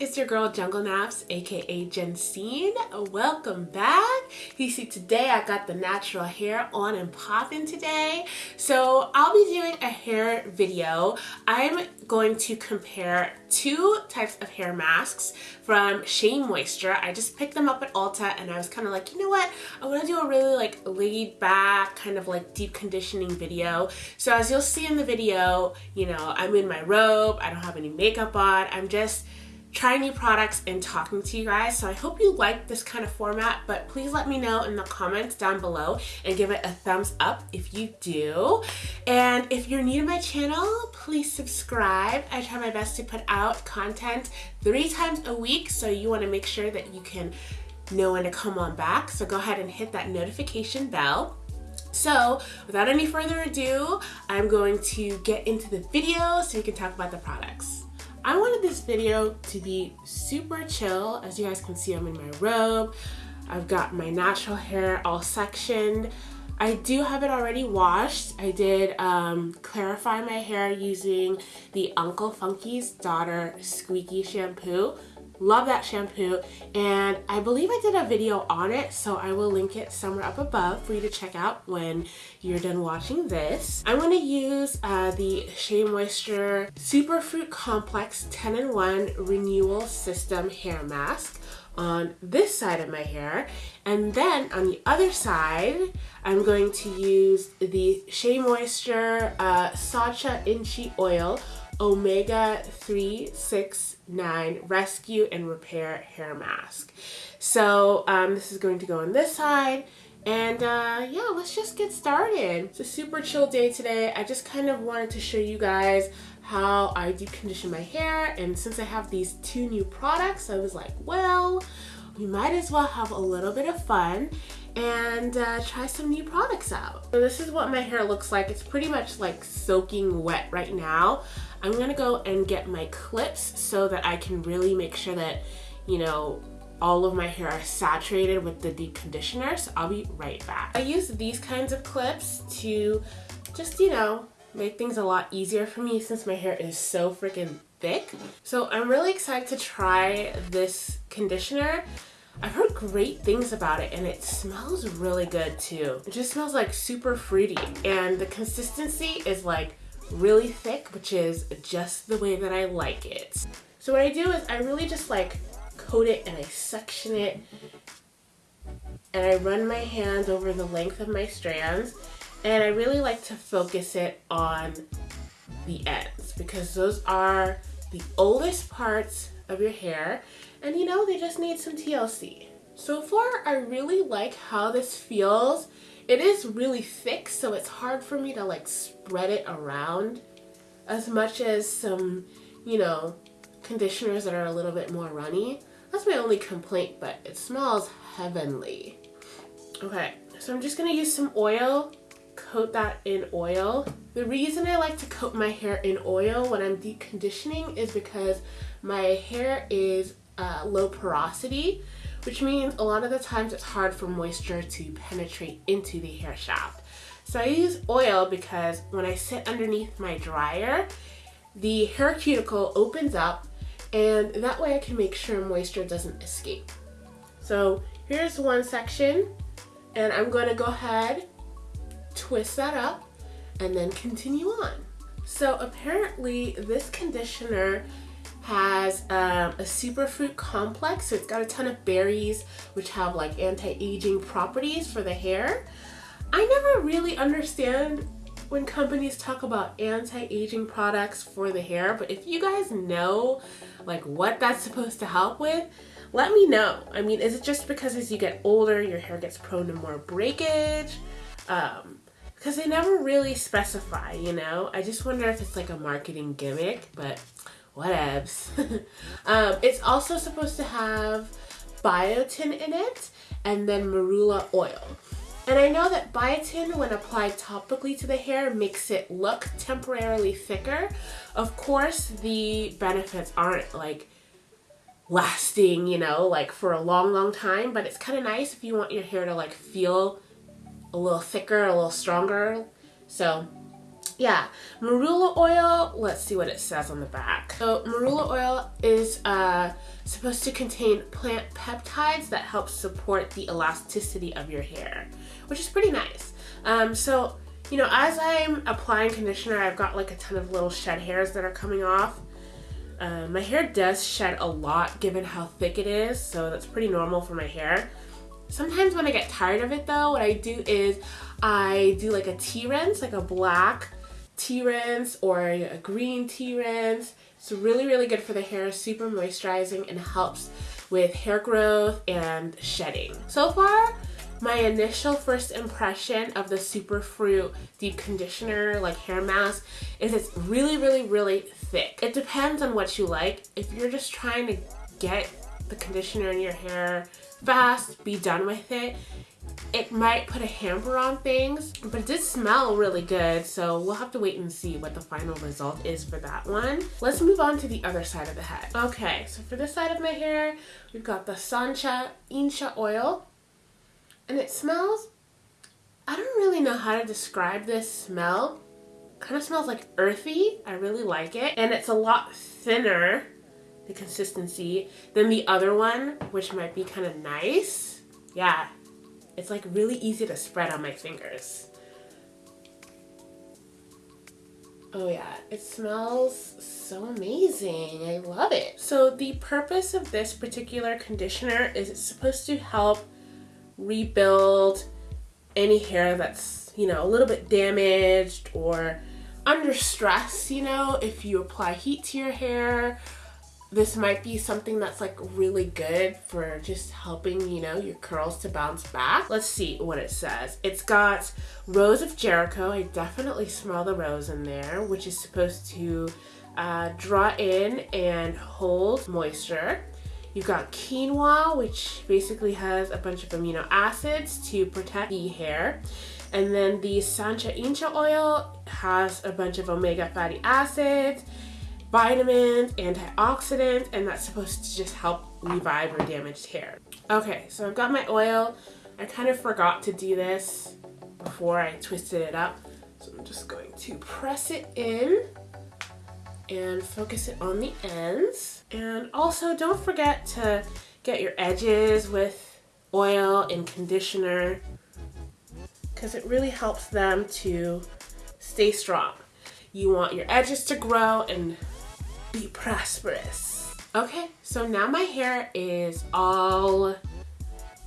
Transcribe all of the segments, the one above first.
it's your girl Jungle Naps, aka Jensine. Welcome back. You see, today I got the natural hair on and popping today. So I'll be doing a hair video. I'm going to compare two types of hair masks from Shea Moisture. I just picked them up at Ulta and I was kind of like, you know what? I want to do a really like laid back kind of like deep conditioning video. So as you'll see in the video, you know, I'm in my robe. I don't have any makeup on. I'm just trying new products and talking to you guys. So I hope you like this kind of format, but please let me know in the comments down below and give it a thumbs up if you do. And if you're new to my channel, please subscribe. I try my best to put out content three times a week, so you wanna make sure that you can know when to come on back. So go ahead and hit that notification bell. So without any further ado, I'm going to get into the video so we can talk about the products. I wanted this video to be super chill. As you guys can see, I'm in my robe. I've got my natural hair all sectioned. I do have it already washed. I did um, clarify my hair using the Uncle Funky's Daughter Squeaky Shampoo. Love that shampoo and I believe I did a video on it so I will link it somewhere up above for you to check out when you're done watching this. I'm going to use uh, the Shea Moisture Superfruit Complex 10-in-1 Renewal System Hair Mask on this side of my hair and then on the other side I'm going to use the Shea Moisture uh, Sacha Inchi Oil Omega 369 Rescue and Repair Hair Mask. So um, this is going to go on this side. And uh, yeah, let's just get started. It's a super chill day today. I just kind of wanted to show you guys how I deep condition my hair. And since I have these two new products, I was like, well, we might as well have a little bit of fun and uh, try some new products out. So this is what my hair looks like. It's pretty much like soaking wet right now. I'm gonna go and get my clips so that I can really make sure that, you know, all of my hair are saturated with the deep conditioner, so I'll be right back. I use these kinds of clips to just, you know, make things a lot easier for me since my hair is so freaking thick. So I'm really excited to try this conditioner. I've heard great things about it and it smells really good too. It just smells like super fruity and the consistency is like really thick, which is just the way that I like it. So what I do is I really just like coat it and I section it and I run my hands over the length of my strands and I really like to focus it on the ends because those are the oldest parts of your hair and you know they just need some TLC. So far I really like how this feels it is really thick, so it's hard for me to like spread it around as much as some, you know, conditioners that are a little bit more runny. That's my only complaint, but it smells heavenly. Okay, so I'm just gonna use some oil, coat that in oil. The reason I like to coat my hair in oil when I'm deep conditioning is because my hair is uh, low porosity which means a lot of the times it's hard for moisture to penetrate into the hair shaft. So I use oil because when I sit underneath my dryer, the hair cuticle opens up and that way I can make sure moisture doesn't escape. So here's one section and I'm going to go ahead, twist that up, and then continue on. So apparently this conditioner has um, a superfruit complex. So it's got a ton of berries which have like anti-aging properties for the hair. I never really understand when companies talk about anti-aging products for the hair, but if you guys know like what that's supposed to help with, let me know. I mean, is it just because as you get older, your hair gets prone to more breakage? Um, because they never really specify, you know? I just wonder if it's like a marketing gimmick, but whatevs. um, it's also supposed to have biotin in it and then marula oil. And I know that biotin, when applied topically to the hair, makes it look temporarily thicker. Of course, the benefits aren't like lasting, you know, like for a long, long time, but it's kind of nice if you want your hair to like feel a little thicker, a little stronger. So yeah, marula oil, let's see what it says on the back. So marula oil is uh, supposed to contain plant peptides that help support the elasticity of your hair, which is pretty nice. Um, so, you know, as I'm applying conditioner, I've got like a ton of little shed hairs that are coming off. Uh, my hair does shed a lot given how thick it is, so that's pretty normal for my hair. Sometimes when I get tired of it though, what I do is I do like a tea rinse, like a black tea rinse or a green tea rinse. It's really, really good for the hair, super moisturizing and helps with hair growth and shedding. So far, my initial first impression of the Superfruit Deep Conditioner like hair mask is it's really, really, really thick. It depends on what you like. If you're just trying to get the conditioner in your hair fast, be done with it, it might put a hamper on things, but it did smell really good, so we'll have to wait and see what the final result is for that one. Let's move on to the other side of the head. Okay, so for this side of my hair, we've got the Sancha Incha oil, and it smells, I don't really know how to describe this smell. Kind of smells like earthy. I really like it. And it's a lot thinner the consistency than the other one, which might be kind of nice. Yeah, it's like really easy to spread on my fingers. Oh yeah, it smells so amazing. I love it. So the purpose of this particular conditioner is it's supposed to help rebuild any hair that's, you know, a little bit damaged or under stress, you know, if you apply heat to your hair this might be something that's like really good for just helping, you know, your curls to bounce back. Let's see what it says. It's got Rose of Jericho. I definitely smell the rose in there, which is supposed to uh, draw in and hold moisture. You've got quinoa, which basically has a bunch of amino acids to protect the hair. And then the Sancha Incha oil has a bunch of omega fatty acids vitamins, antioxidants, and that's supposed to just help revive your damaged hair. Okay, so I've got my oil. I kind of forgot to do this before I twisted it up. So I'm just going to press it in and focus it on the ends. And also don't forget to get your edges with oil and conditioner because it really helps them to stay strong. You want your edges to grow and be prosperous. Okay, so now my hair is all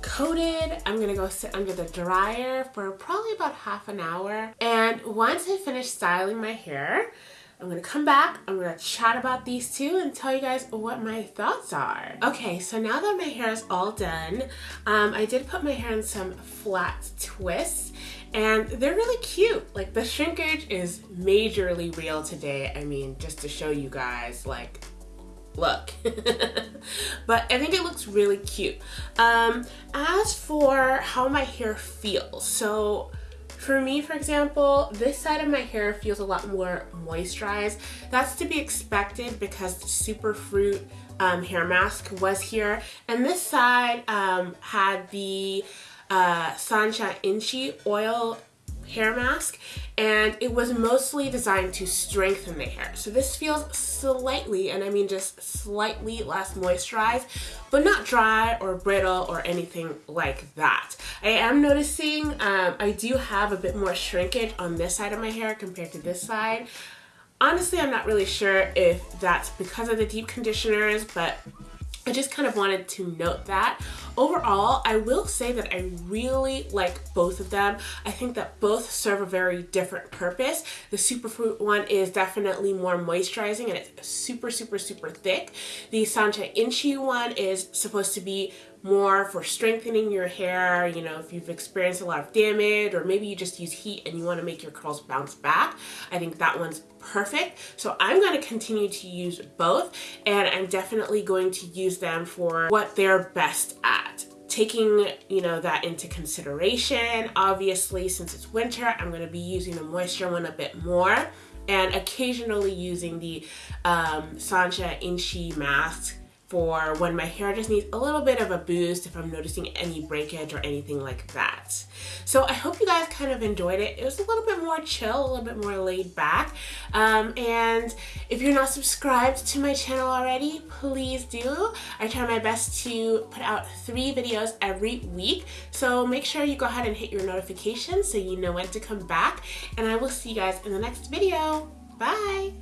coated. I'm gonna go sit under the dryer for probably about half an hour. And once I finish styling my hair, I'm gonna come back, I'm gonna chat about these two and tell you guys what my thoughts are. Okay, so now that my hair is all done, um, I did put my hair in some flat twists and they're really cute. Like the shrinkage is majorly real today. I mean, just to show you guys, like, look. but I think it looks really cute. Um, as for how my hair feels, so for me, for example, this side of my hair feels a lot more moisturized. That's to be expected because the Superfruit um, hair mask was here. And this side um, had the uh, Sancha Inchi oil hair mask and it was mostly designed to strengthen the hair. So this feels slightly, and I mean just slightly less moisturized, but not dry or brittle or anything like that. I am noticing um, I do have a bit more shrinkage on this side of my hair compared to this side. Honestly, I'm not really sure if that's because of the deep conditioners, but I just kind of wanted to note that. Overall, I will say that I really like both of them. I think that both serve a very different purpose. The Superfruit one is definitely more moisturizing and it's super, super, super thick. The Sancha Inchi one is supposed to be more for strengthening your hair, you know, if you've experienced a lot of damage or maybe you just use heat and you want to make your curls bounce back. I think that one's perfect. So I'm going to continue to use both and I'm definitely going to use them for what they're best at taking you know that into consideration obviously since it's winter I'm going to be using the moisture one a bit more and occasionally using the um, Sancha Inchi mask for when my hair just needs a little bit of a boost if I'm noticing any breakage or anything like that. So I hope you guys kind of enjoyed it. It was a little bit more chill, a little bit more laid back. Um, and if you're not subscribed to my channel already, please do. I try my best to put out three videos every week. So make sure you go ahead and hit your notifications so you know when to come back. And I will see you guys in the next video. Bye!